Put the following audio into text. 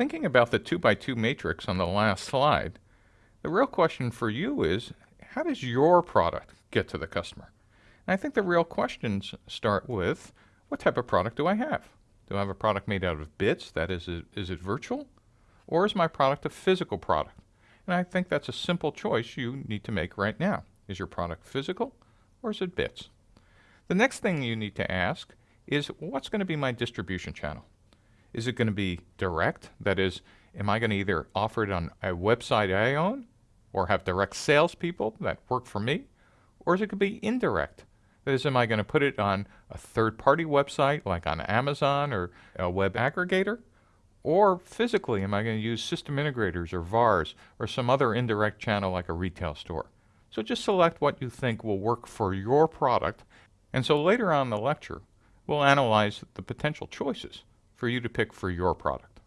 thinking about the 2 by 2 matrix on the last slide, the real question for you is, how does your product get to the customer? And I think the real questions start with, what type of product do I have? Do I have a product made out of bits? That is, is it virtual? Or is my product a physical product? And I think that's a simple choice you need to make right now. Is your product physical or is it bits? The next thing you need to ask is what's going to be my distribution channel? Is it going to be direct? That is, am I going to either offer it on a website I own or have direct salespeople that work for me? Or is it going to be indirect? That is, am I going to put it on a third party website like on Amazon or a web aggregator? Or physically, am I going to use system integrators or VARs or some other indirect channel like a retail store? So just select what you think will work for your product. And so later on in the lecture, we'll analyze the potential choices for you to pick for your product.